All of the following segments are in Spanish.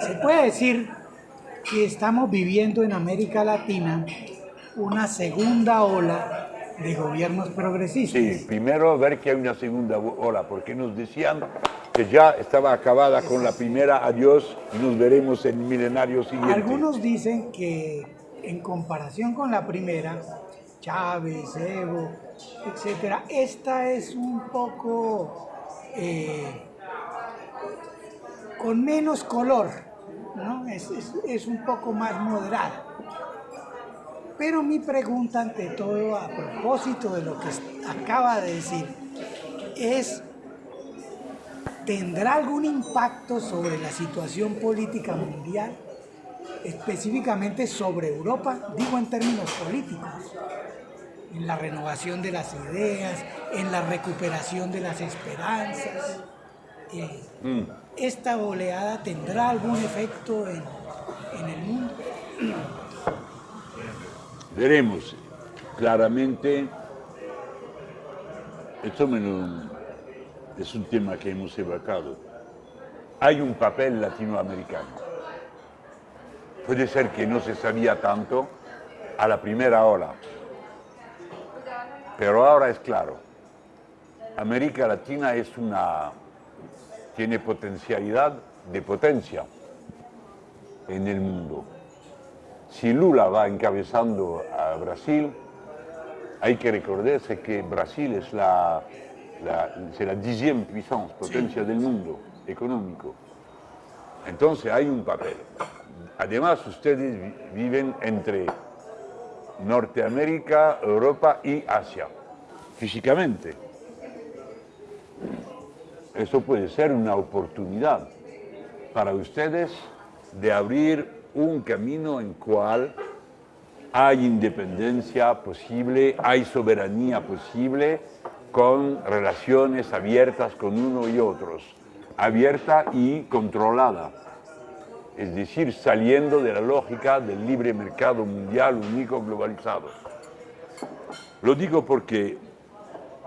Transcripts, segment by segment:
se puede decir que estamos viviendo en América Latina una segunda ola de gobiernos progresistas. Sí, primero ver que hay una segunda ola, porque nos decían que ya estaba acabada con la primera, adiós, y nos veremos en el milenario siguiente. Algunos dicen que en comparación con la primera, Chávez, Evo, etcétera, esta es un poco eh, con menos color, es, es un poco más moderada. Pero mi pregunta ante todo, a propósito de lo que acaba de decir, es, ¿tendrá algún impacto sobre la situación política mundial? Específicamente sobre Europa, digo en términos políticos, en la renovación de las ideas, en la recuperación de las esperanzas. Eh, mm. ¿Esta oleada tendrá algún efecto en, en el mundo? Veremos claramente, esto es un tema que hemos evocado, hay un papel latinoamericano. Puede ser que no se sabía tanto a la primera hora, pero ahora es claro. América Latina es una, tiene potencialidad de potencia en el mundo. Si Lula va encabezando a Brasil, hay que recordarse que Brasil es la, la, la dixième puissance, potencia del mundo económico. Entonces hay un papel. Además, ustedes viven entre Norteamérica, Europa y Asia, físicamente. Eso puede ser una oportunidad para ustedes de abrir un camino en cual hay independencia posible, hay soberanía posible con relaciones abiertas con uno y otros, abierta y controlada, es decir, saliendo de la lógica del libre mercado mundial único globalizado. Lo digo porque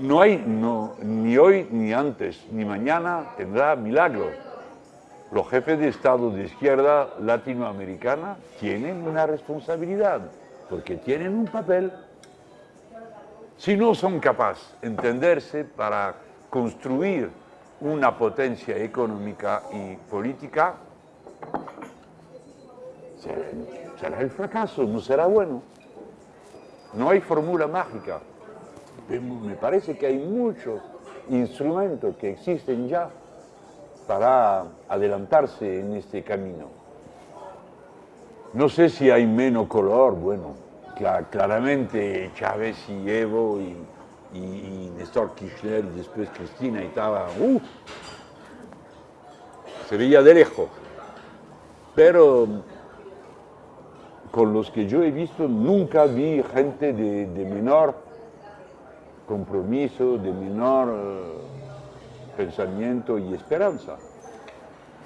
no hay, no, ni hoy, ni antes, ni mañana tendrá milagro los jefes de Estado de izquierda latinoamericana tienen una responsabilidad, porque tienen un papel. Si no son capaces de entenderse para construir una potencia económica y política, será el fracaso, no será bueno. No hay fórmula mágica. Me parece que hay muchos instrumentos que existen ya para adelantarse en este camino. No sé si hay menos color, bueno, claramente Chávez y Evo y, Néstor Kirchner y después Cristina estaba, uh, se veía de lejos. Pero con los que yo he visto nunca vi gente de, menor compromiso, de menor... Eh, pensamiento y esperanza.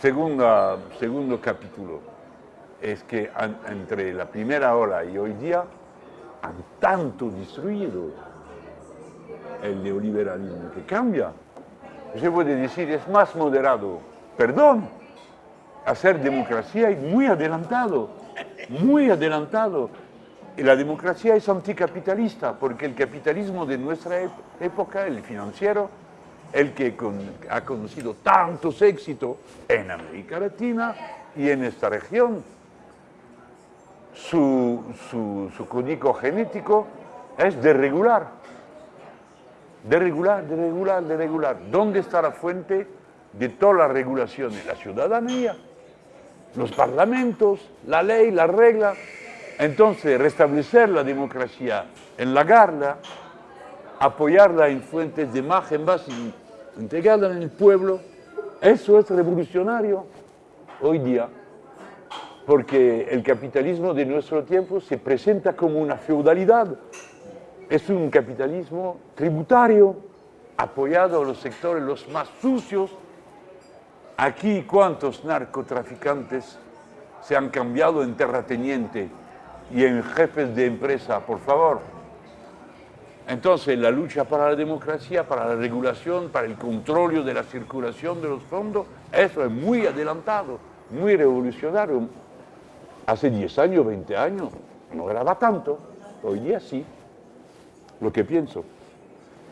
Segunda, segundo capítulo es que entre la primera ola y hoy día han tanto destruido el neoliberalismo que cambia. Se puede decir, es más moderado. Perdón, hacer democracia es muy adelantado, muy adelantado. La democracia es anticapitalista, porque el capitalismo de nuestra época, el financiero, el que ha conocido tantos éxitos en América Latina y en esta región. Su, código genético es de regular, de regular, de regular, de regular. ¿Dónde está la fuente de todas las regulaciones? La ciudadanía, los parlamentos, la ley, la regla. Entonces, restablecer la democracia en la garda apoyarla en fuentes de imagen base, entregarla en el pueblo, eso es revolucionario hoy día, porque el capitalismo de nuestro tiempo se presenta como una feudalidad, es un capitalismo tributario, apoyado a los sectores los más sucios. Aquí, ¿cuántos narcotraficantes se han cambiado en terrateniente y en jefes de empresa? Por favor, entonces, la lucha para la democracia, para la regulación, para el control de la circulación de los fondos, eso es muy adelantado. muy revolucionario. Hace 10 años, 20 años, no graba tanto, hoy día sí, lo que pienso.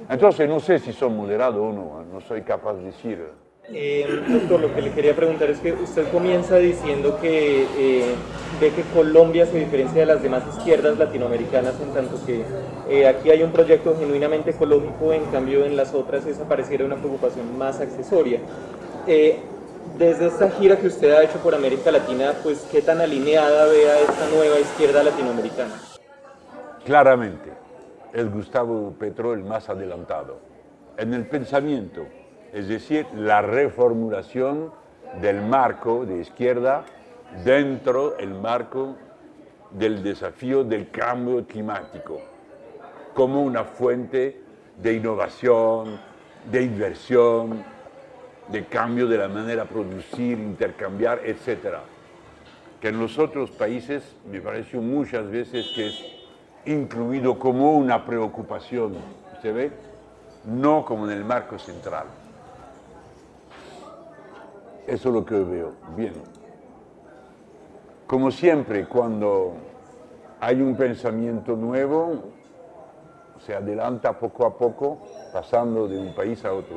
Entonces no sé si son moderados o no, no soy capaz de decir. Eh, doctor, lo que le quería preguntar es que usted comienza diciendo que eh, ve que Colombia se diferencia de las demás izquierdas latinoamericanas en tanto que eh, aquí hay un proyecto genuinamente ecológico, en cambio en las otras esa pareciera una preocupación más accesoria. Eh, desde esta gira que usted ha hecho por América Latina, pues qué tan alineada ve a esta nueva izquierda latinoamericana. Claramente, es Gustavo Petro el más adelantado en el pensamiento, es decir, la reformulación del marco de izquierda dentro del marco del desafío del cambio climático, como una fuente de innovación, de inversión, de cambio de la manera de producir, intercambiar, etc. Que en los otros países me pareció muchas veces que es incluido como una preocupación, ¿se ve? No como en el marco central. Eso es lo que veo. Bien. Como siempre, cuando hay un pensamiento nuevo, se adelanta poco a poco, pasando de un país a otro.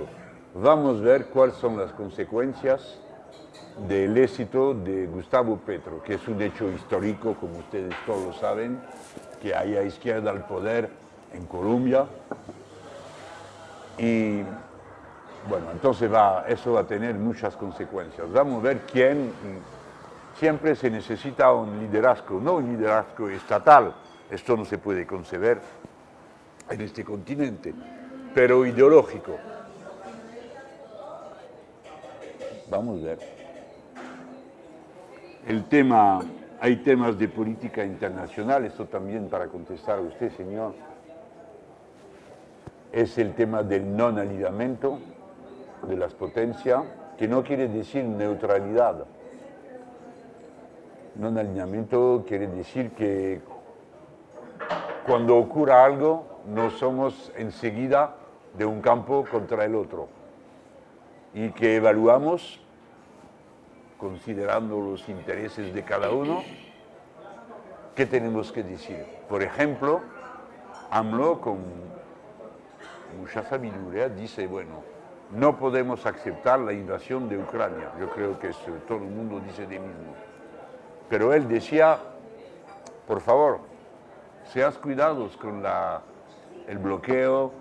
Vamos a ver cuáles son las consecuencias del éxito de Gustavo Petro, que es un hecho histórico, como ustedes todos saben, que haya izquierda al poder en Colombia. Y bueno, entonces va, eso va a tener muchas consecuencias. Vamos a ver quién, siempre se necesita un liderazgo, no un liderazgo estatal, esto no se puede conceber en este continente, pero ideológico. Vamos a ver. El tema, hay temas de política internacional, esto también para contestar a usted, señor, es el tema del no alineamiento de las potencias, que no quiere decir neutralidad. No alineamiento quiere decir que cuando ocurra algo no somos enseguida de un campo contra el otro y que evaluamos considerando los intereses de cada uno, ¿qué tenemos que decir? Por ejemplo, AMLO con mucha sabiduría dice, bueno, no podemos aceptar la invasión de Ucrania. Yo creo que eso, todo el mundo dice de mismo. Pero él decía, por favor, seas cuidados con el bloqueo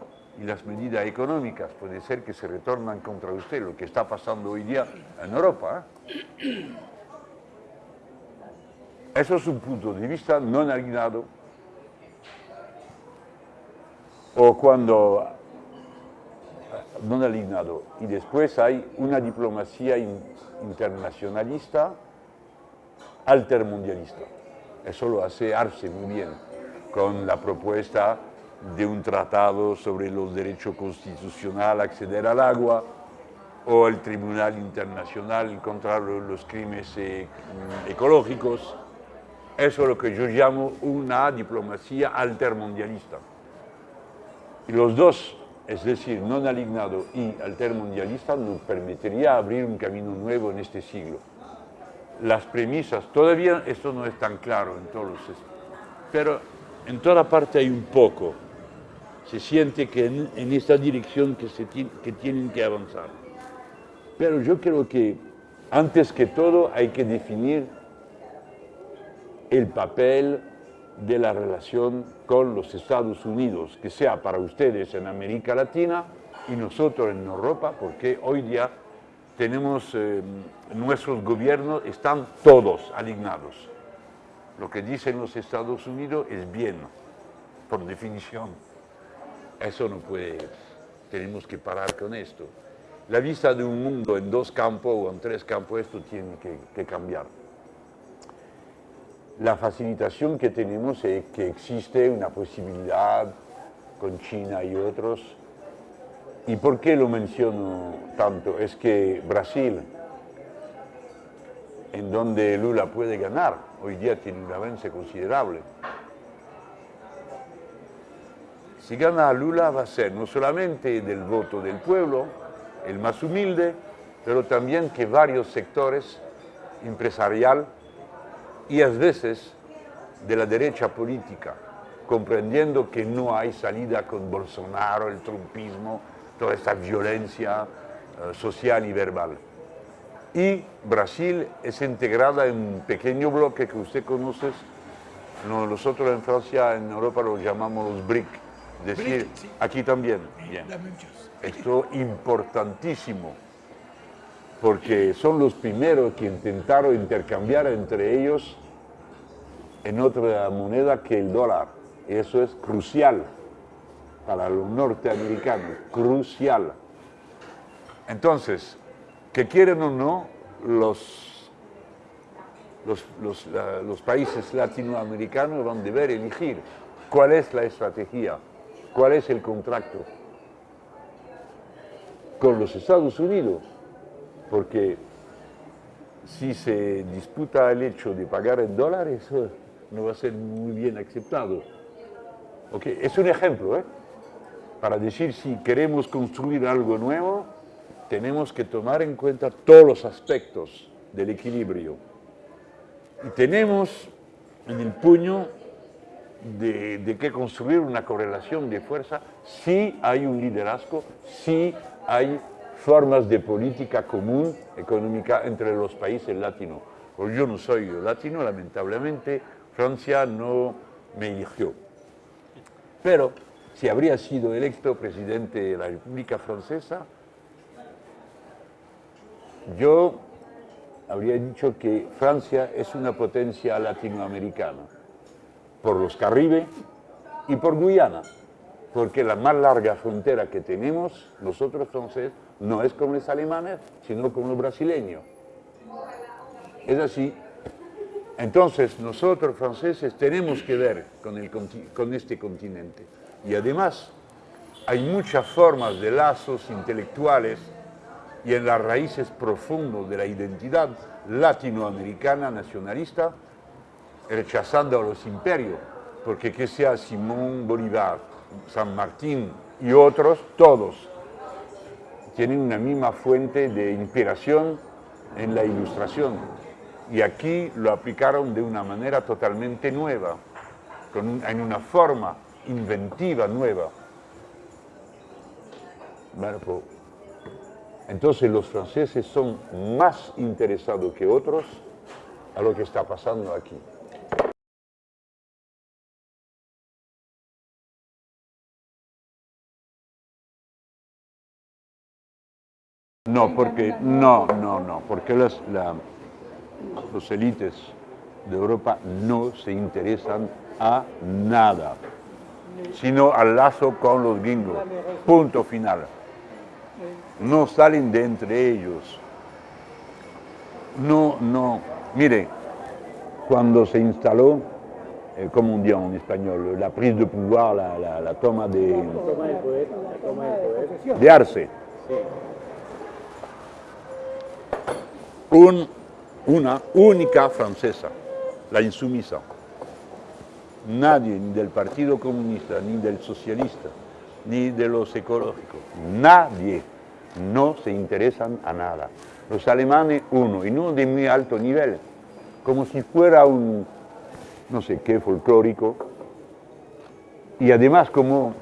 y las medidas económicas. Puede ser que se retornan contra usted, lo que está pasando hoy día en Europa. ¿eh? Eso es un punto de vista no alineado. O cuando no alineado. Y después hay una diplomacia in, internacionalista altermundialista. Eso lo hace Arce muy bien, con la propuesta de un tratado sobre los derechos constitucionales a acceder al agua, o el Tribunal Internacional contra los crímenes ecológicos. Eso es lo que yo llamo una diplomacia altermundialista. Y los dos es decir, no alignado y altermundialista, nos permitiría abrir un camino nuevo en este siglo. Las premisas, todavía esto no es tan claro en todos los... Pero en toda parte hay un poco. Se siente que en, en esta dirección que, se que tienen que avanzar. Pero yo creo que antes que todo hay que definir el papel de la relación con los Estados Unidos, que sea para ustedes en América Latina y nosotros en Europa, porque hoy día tenemos, eh, nuestros gobiernos están todos alineados. Lo que dicen los Estados Unidos es bien, por definición. Eso no puede, tenemos que parar con esto. La vista de un mundo en dos campos o en tres campos, esto tiene que cambiar la facilitación que tenemos es que existe una posibilidad con China y otros. ¿Y por qué lo menciono tanto? Es que Brasil, en donde Lula puede ganar, hoy día tiene un avance considerable. Si gana Lula va a ser no solamente del voto del pueblo, el más humilde, pero también que varios sectores empresarial y a veces de la derecha política, comprendiendo que no hay salida con Bolsonaro, el trumpismo, toda esta violencia eh, social y verbal. Y Brasil es integrada en un pequeño bloque que usted conoce, nosotros en Francia, en Europa lo llamamos los BRIC, decir, sí. aquí también. Bien. Esto importantísimo, porque son los primeros que intentaron intercambiar entre ellos en otra moneda que el dólar. Y eso es crucial para los norteamericanos, crucial. Entonces, que quieren o no, los, los, los, países latinoamericanos van a deber elegir cuál es la estrategia, cuál es el contrato con los Estados Unidos, porque si se disputa el hecho de pagar en dólares, eso no va a ser muy bien aceptado. Okay. Es un ejemplo, ¿eh? para decir si queremos construir algo nuevo, tenemos que tomar en cuenta todos los aspectos del equilibrio. Y tenemos en el puño de, de que construir una correlación de fuerza si hay un liderazgo, si hay formas de política común económica entre los países latinos. Pues yo no soy latino, lamentablemente, Francia no me eligió. Pero si habría sido electo presidente de la República Francesa, yo habría dicho que Francia es una potencia latinoamericana, por los Caribe y por Guyana, porque la más larga frontera que tenemos nosotros franceses no es como los alemanes, sino como los brasileños. Es así. Entonces nosotros franceses tenemos que ver con, con este continente. Y además hay muchas formas de lazos intelectuales y en las raíces profundas de la identidad latinoamericana nacionalista, rechazando a los imperios, porque que sea Simón Bolívar, San Martín y otros, todos tienen una misma fuente de inspiración en la ilustración. Y aquí lo aplicaron de una manera totalmente nueva, en una forma inventiva nueva. Entonces los franceses son más interesados que otros a lo que está pasando aquí. No, porque no, no, no, porque las, la, los élites de Europa no se interesan a nada, sino al lazo con los gringos. Punto final. No salen de entre ellos. No, no. Mire, cuando se instaló, eh, como on dit en español, la prise de pouvoir, la, la, la toma de, de Arce. Un, una única francesa, la insumisa. Nadie, ni del Partido Comunista, ni del Socialista, ni de los ecológicos, nadie, no se interesan a nada. Los alemanes, uno, y no de muy alto nivel, como si fuera un, no sé qué, folclórico, y además como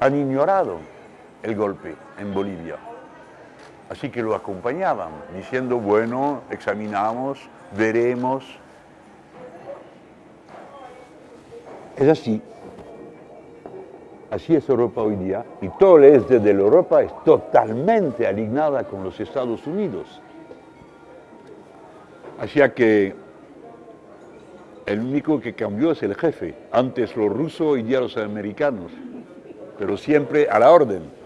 han ignorado el golpe en Bolivia. Así que lo acompañaban, diciendo, bueno, examinamos, veremos. Es así. Así es Europa hoy día. Y todo el este de la Europa es totalmente alineada con los Estados Unidos. Así que el único que cambió es el jefe. Antes los rusos, hoy día los americanos. Pero siempre a la orden.